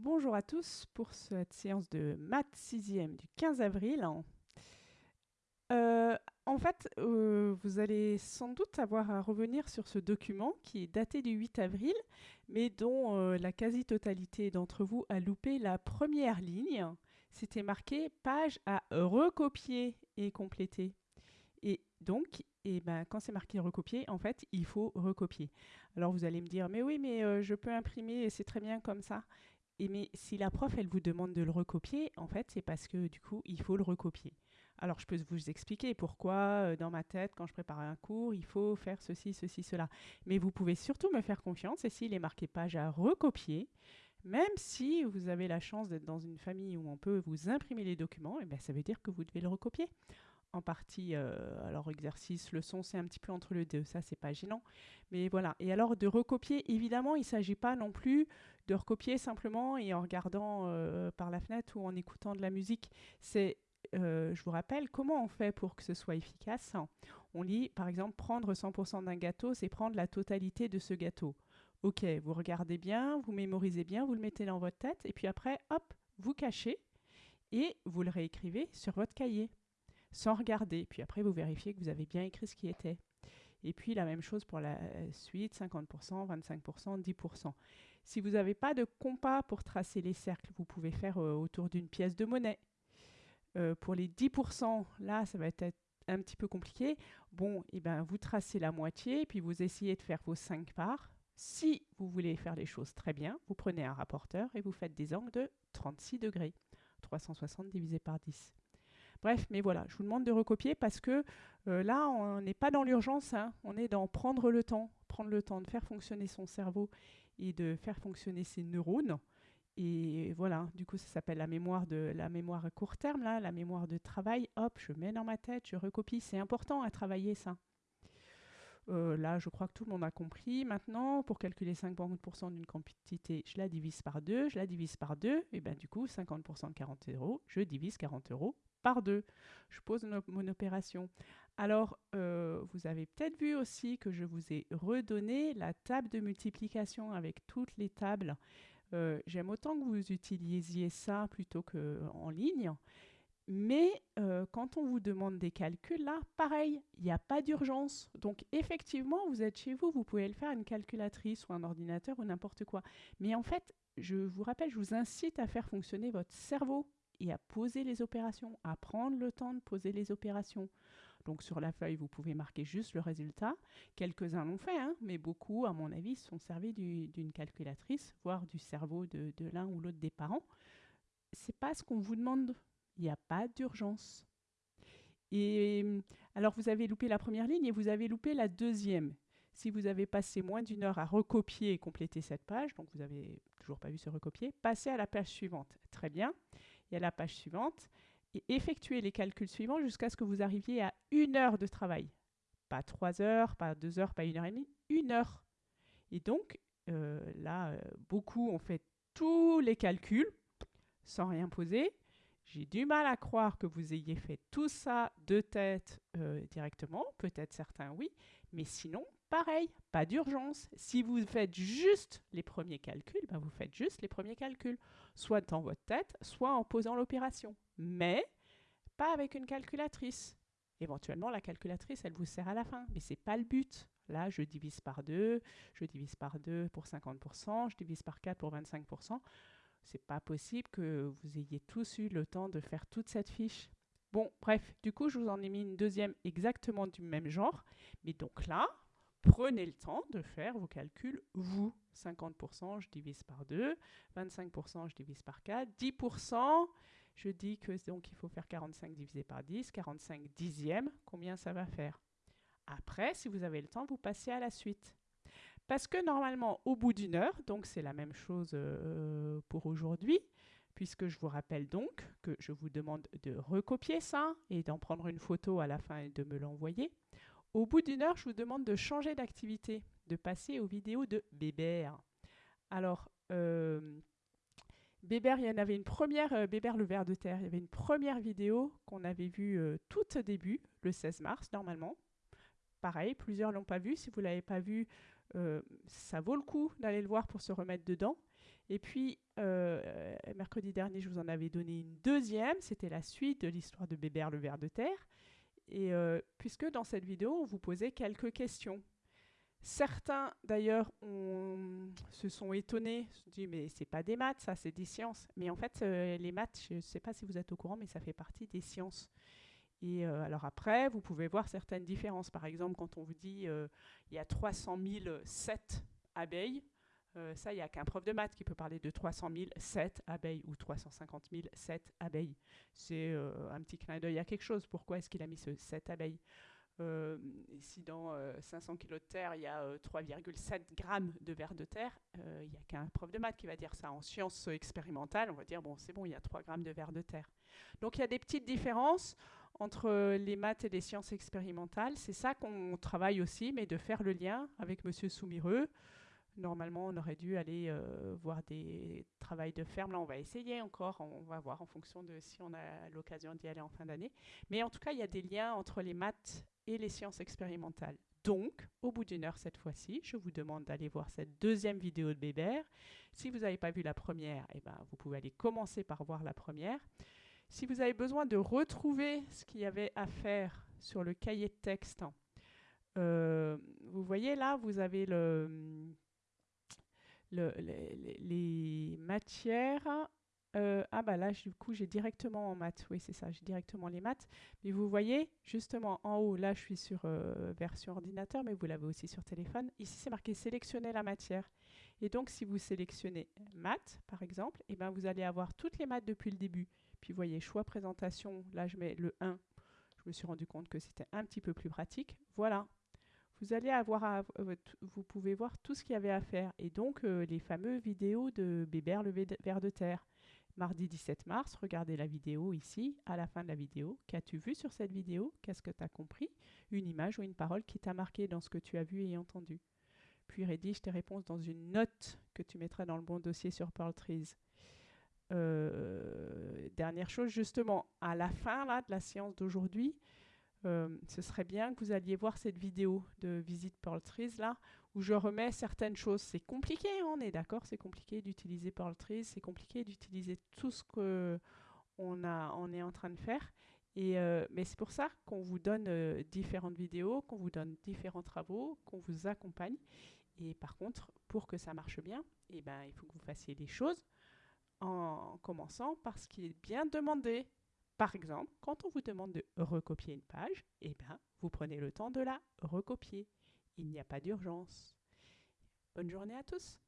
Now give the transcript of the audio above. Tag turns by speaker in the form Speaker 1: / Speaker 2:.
Speaker 1: Bonjour à tous pour cette séance de maths 6e du 15 avril. Euh, en fait, euh, vous allez sans doute avoir à revenir sur ce document qui est daté du 8 avril, mais dont euh, la quasi-totalité d'entre vous a loupé la première ligne. C'était marqué page à recopier et compléter. Et donc, et ben, quand c'est marqué recopier, en fait, il faut recopier. Alors vous allez me dire, mais oui, mais je peux imprimer et c'est très bien comme ça. Mais si la prof, elle vous demande de le recopier, en fait, c'est parce que du coup, il faut le recopier. Alors, je peux vous expliquer pourquoi, euh, dans ma tête, quand je prépare un cours, il faut faire ceci, ceci, cela. Mais vous pouvez surtout me faire confiance, et s'il est marqué page à recopier, même si vous avez la chance d'être dans une famille où on peut vous imprimer les documents, et eh bien, ça veut dire que vous devez le recopier en partie, euh, alors exercice, leçon, c'est un petit peu entre les deux, ça c'est pas gênant. Mais voilà, et alors de recopier, évidemment, il ne s'agit pas non plus de recopier simplement et en regardant euh, par la fenêtre ou en écoutant de la musique. C'est, euh, je vous rappelle, comment on fait pour que ce soit efficace? On lit, par exemple, prendre 100% d'un gâteau, c'est prendre la totalité de ce gâteau. Ok, vous regardez bien, vous mémorisez bien, vous le mettez dans votre tête, et puis après, hop, vous cachez et vous le réécrivez sur votre cahier sans regarder. Puis après, vous vérifiez que vous avez bien écrit ce qui était. Et puis la même chose pour la suite, 50%, 25%, 10%. Si vous n'avez pas de compas pour tracer les cercles, vous pouvez faire euh, autour d'une pièce de monnaie. Euh, pour les 10%, là, ça va être un petit peu compliqué. Bon, et eh ben, vous tracez la moitié, puis vous essayez de faire vos 5 parts. Si vous voulez faire les choses très bien, vous prenez un rapporteur et vous faites des angles de 36 degrés. 360 divisé par 10. Bref, mais voilà, je vous demande de recopier parce que euh, là, on n'est pas dans l'urgence, hein. on est dans prendre le temps, prendre le temps de faire fonctionner son cerveau et de faire fonctionner ses neurones. Et voilà, du coup, ça s'appelle la mémoire de la mémoire à court terme, là, la mémoire de travail. Hop, je mets dans ma tête, je recopie. C'est important à travailler ça. Euh, là, je crois que tout le monde a compris. Maintenant, pour calculer 50% d'une quantité, je la divise par 2, je la divise par 2, et bien du coup, 50% de 40 euros, je divise 40 euros par deux. Je pose mon opération. Alors, euh, vous avez peut-être vu aussi que je vous ai redonné la table de multiplication avec toutes les tables. Euh, j'aime autant que vous utilisiez ça plutôt qu'en ligne. Mais euh, quand on vous demande des calculs, là, pareil, il n'y a pas d'urgence. Donc effectivement, vous êtes chez vous, vous pouvez le faire à une calculatrice ou un ordinateur ou n'importe quoi. Mais en fait, je vous rappelle, je vous incite à faire fonctionner votre cerveau et à poser les opérations, à prendre le temps de poser les opérations. Donc sur la feuille, vous pouvez marquer juste le résultat. Quelques-uns l'ont fait, hein, mais beaucoup, à mon avis, sont servis d'une calculatrice, voire du cerveau de, de l'un ou l'autre des parents. C'est pas ce qu'on vous demande. Il n'y a pas d'urgence. Et alors vous avez loupé la première ligne et vous avez loupé la deuxième. Si vous avez passé moins d'une heure à recopier et compléter cette page, donc vous n'avez toujours pas vu ce recopier, passez à la page suivante. Très bien il y a la page suivante, et effectuez les calculs suivants jusqu'à ce que vous arriviez à une heure de travail. Pas trois heures, pas deux heures, pas une heure et demie, une heure. Et donc, euh, là, euh, beaucoup ont fait tous les calculs sans rien poser. J'ai du mal à croire que vous ayez fait tout ça de tête euh, directement. Peut-être certains oui, mais sinon, pareil, pas d'urgence. Si vous faites juste les premiers calculs, ben vous faites juste les premiers calculs soit dans votre tête, soit en posant l'opération. Mais pas avec une calculatrice. Éventuellement, la calculatrice, elle vous sert à la fin, mais ce n'est pas le but. Là, je divise par 2, je divise par 2 pour 50%, je divise par 4 pour 25%. C'est pas possible que vous ayez tous eu le temps de faire toute cette fiche. Bon, bref, du coup, je vous en ai mis une deuxième exactement du même genre. Mais donc là, prenez le temps de faire vos calculs, vous. 50%, je divise par 2. 25%, je divise par 4. 10%, je dis que donc il faut faire 45 divisé par 10. 45 dixièmes, combien ça va faire? Après, si vous avez le temps, vous passez à la suite. Parce que normalement, au bout d'une heure, donc c'est la même chose euh, pour aujourd'hui, puisque je vous rappelle donc que je vous demande de recopier ça et d'en prendre une photo à la fin et de me l'envoyer. Au bout d'une heure, je vous demande de changer d'activité, de passer aux vidéos de Bébert. Alors, euh, Bébert, il y en avait une première, euh, Bébert le ver de terre, il y avait une première vidéo qu'on avait vue euh, tout début, le 16 mars normalement. Pareil, plusieurs l'ont pas vu. Si vous ne l'avez pas vu, ça vaut le coup d'aller le voir pour se remettre dedans. Et puis, mercredi dernier, je vous en avais donné une deuxième. C'était la suite de l'histoire de Bébert le ver de terre. Et euh, puisque dans cette vidéo, on vous posait quelques questions. Certains, d'ailleurs, se sont étonnés, se sont dit, mais c'est pas des maths, ça, c'est des sciences. Mais en fait, euh, les maths, je ne sais pas si vous êtes au courant, mais ça fait partie des sciences. Et euh, alors après, vous pouvez voir certaines différences. Par exemple, quand on vous dit il y a 300 007 abeilles, ça, il n'y a qu'un prof de maths qui peut parler de 300 007 abeilles ou 350 007 abeilles. C'est un petit clin d'œil à quelque chose. Pourquoi est-ce qu'il a mis ce 7 abeilles? Euh, si dans 500 euh, kg de terre, il y a 3,7 euh, grammes de verre de terre, il n'y a qu'un prof de maths qui va dire ça. En sciences expérimentales, on va dire, bon, c'est bon, il y a 3 grammes de verre de terre. Donc il y a des petites différences entre les maths et les sciences expérimentales. C'est ça qu'on travaille aussi, mais de faire le lien avec Monsieur Soumireux. Normalement, on aurait dû aller voir des travails de ferme. Là, on va essayer encore. On va voir en fonction de si on a l'occasion d'y aller en fin d'année. Mais en tout cas, il y a des liens entre les maths et les sciences expérimentales. Donc, au bout d'une heure cette fois-ci, je vous demande d'aller voir cette deuxième vidéo de Bébert. Si vous n'avez pas vu la première, eh ben, vous pouvez aller commencer par voir la première. Si vous avez besoin de retrouver ce qu'il y avait à faire sur le cahier de texte, euh, vous voyez là, vous avez le, le les matières euh, ah bah là, du coup, j'ai directement en maths. Oui, c'est ça, j'ai directement les maths. Mais vous voyez, justement, en haut, là, je suis sur euh, version ordinateur, mais vous l'avez aussi sur téléphone. Ici, c'est marqué sélectionner la matière. Et donc, si vous sélectionnez maths, par exemple, et eh ben, vous allez avoir toutes les maths depuis le début. Puis, vous voyez, choix présentation, là, je mets le 1. Je me suis rendu compte que c'était un petit peu plus pratique. Voilà. Vous allez avoir, euh, vous pouvez voir tout ce qu'il y avait à faire. Et donc, les fameux vidéos de Bébert le ver de terre mardi 17 mars, regardez la vidéo ici, à la fin de la vidéo. Qu'as-tu vu sur cette vidéo? Qu'est-ce que tu as compris? Une image ou une parole qui t'a marqué dans ce que tu as vu et entendu? Puis rédige tes réponses dans une note que tu mettras dans le bon dossier sur Pearl Trees. Euh, dernière chose, justement, à la fin là, de la séance d'aujourd'hui, euh, ce serait bien que vous alliez voir cette vidéo de visite Pearl Trees là, où je remets certaines choses. C'est compliqué, hein, on est d'accord, c'est compliqué d'utiliser Pearl Trees, c'est compliqué d'utiliser tout ce qu'on on est en train de faire. Et, euh, mais c'est pour ça qu'on vous donne euh, différentes vidéos, qu'on vous donne différents travaux, qu'on vous accompagne. Et par contre, pour que ça marche bien, eh ben, il faut que vous fassiez les choses en commençant par ce qui est bien demandé. Par exemple, quand on vous demande de recopier une page, eh ben, vous prenez le temps de la recopier. Il n'y a pas d'urgence. Bonne journée à tous